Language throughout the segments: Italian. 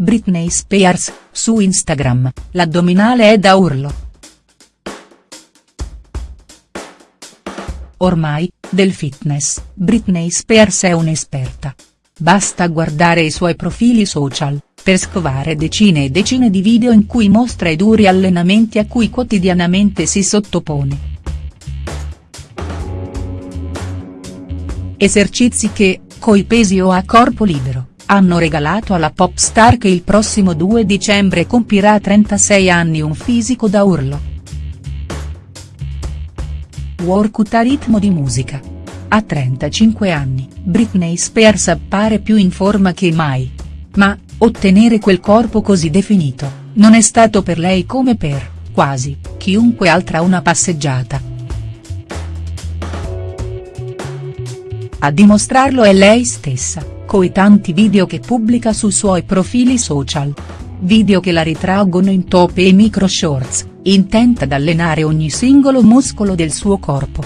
Britney Spears, su Instagram, l'addominale è da urlo. Ormai, del fitness, Britney Spears è un'esperta. Basta guardare i suoi profili social, per scovare decine e decine di video in cui mostra i duri allenamenti a cui quotidianamente si sottopone. Esercizi che, coi pesi o a corpo libero, hanno regalato alla pop star che il prossimo 2 dicembre compirà 36 anni un fisico da urlo. Workout a ritmo di musica. A 35 anni, Britney Spears appare più in forma che mai. Ma, ottenere quel corpo così definito, non è stato per lei come per, quasi, chiunque altra una passeggiata. A dimostrarlo è lei stessa, coi tanti video che pubblica sui suoi profili social. Video che la ritraggono in top e micro shorts, intenta ad allenare ogni singolo muscolo del suo corpo.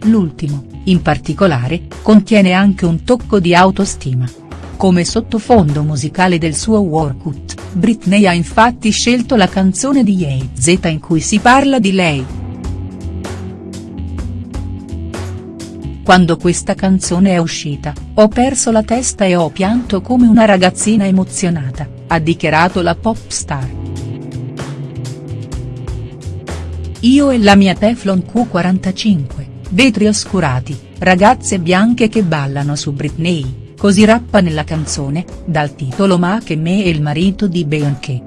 L'ultimo, in particolare, contiene anche un tocco di autostima. Come sottofondo musicale del suo workout, Britney ha infatti scelto la canzone di Ye-Z in cui si parla di lei. Quando questa canzone è uscita, ho perso la testa e ho pianto come una ragazzina emozionata, ha dichiarato la pop star. Io e la mia Teflon Q45, vetri oscurati, ragazze bianche che ballano su Britney, così rappa nella canzone, dal titolo Ma che me e il marito di Beyoncé.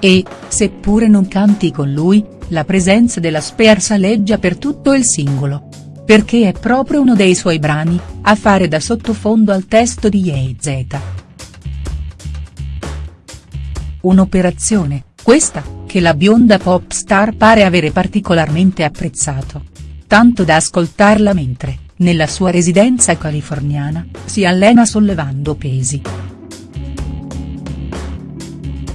E, seppure non canti con lui, la presenza della Spears aleggia per tutto il singolo. Perché è proprio uno dei suoi brani, a fare da sottofondo al testo di Ye-Z. Un'operazione, questa, che la bionda pop star pare avere particolarmente apprezzato. Tanto da ascoltarla mentre, nella sua residenza californiana, si allena sollevando pesi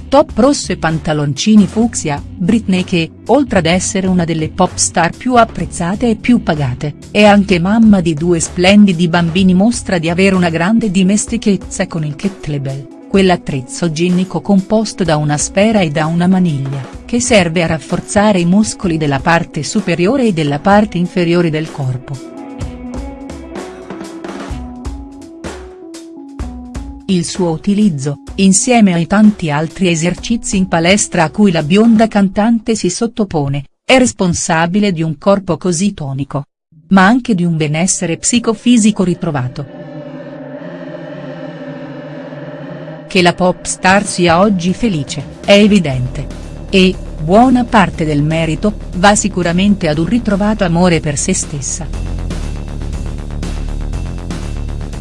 top rosso e pantaloncini fucsia, Britney che, oltre ad essere una delle pop star più apprezzate e più pagate, è anche mamma di due splendidi bambini mostra di avere una grande dimestichezza con il kettlebell, quell'attrezzo ginnico composto da una sfera e da una maniglia, che serve a rafforzare i muscoli della parte superiore e della parte inferiore del corpo. Il suo utilizzo, insieme ai tanti altri esercizi in palestra a cui la bionda cantante si sottopone, è responsabile di un corpo così tonico. Ma anche di un benessere psicofisico ritrovato. Che la pop star sia oggi felice, è evidente. E, buona parte del merito, va sicuramente ad un ritrovato amore per se stessa.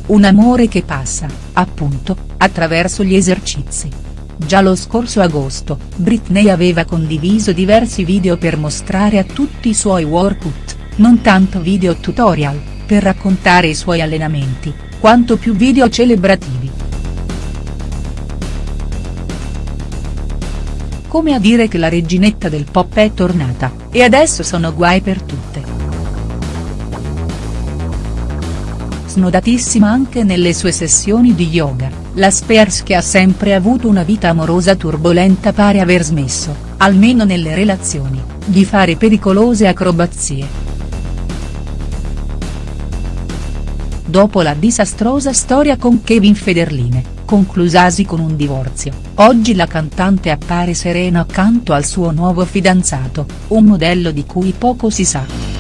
Un amore che passa, appunto, attraverso gli esercizi. Già lo scorso agosto, Britney aveva condiviso diversi video per mostrare a tutti i suoi workout, non tanto video tutorial, per raccontare i suoi allenamenti, quanto più video celebrativi. Come a dire che la reginetta del pop è tornata, e adesso sono guai per tutte. Snodatissima anche nelle sue sessioni di yoga, la Spears che ha sempre avuto una vita amorosa turbolenta pare aver smesso, almeno nelle relazioni, di fare pericolose acrobazie. Dopo la disastrosa storia con Kevin Federline, conclusasi con un divorzio, oggi la cantante appare serena accanto al suo nuovo fidanzato, un modello di cui poco si sa.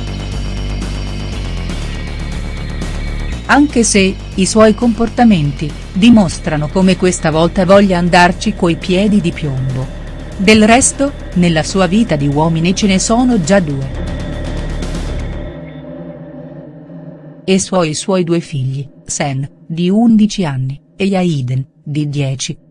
Anche se, i suoi comportamenti, dimostrano come questa volta voglia andarci coi piedi di piombo. Del resto, nella sua vita di uomini ce ne sono già due. E suoi suoi due figli, Sen, di 11 anni, e Yaiden, di 10.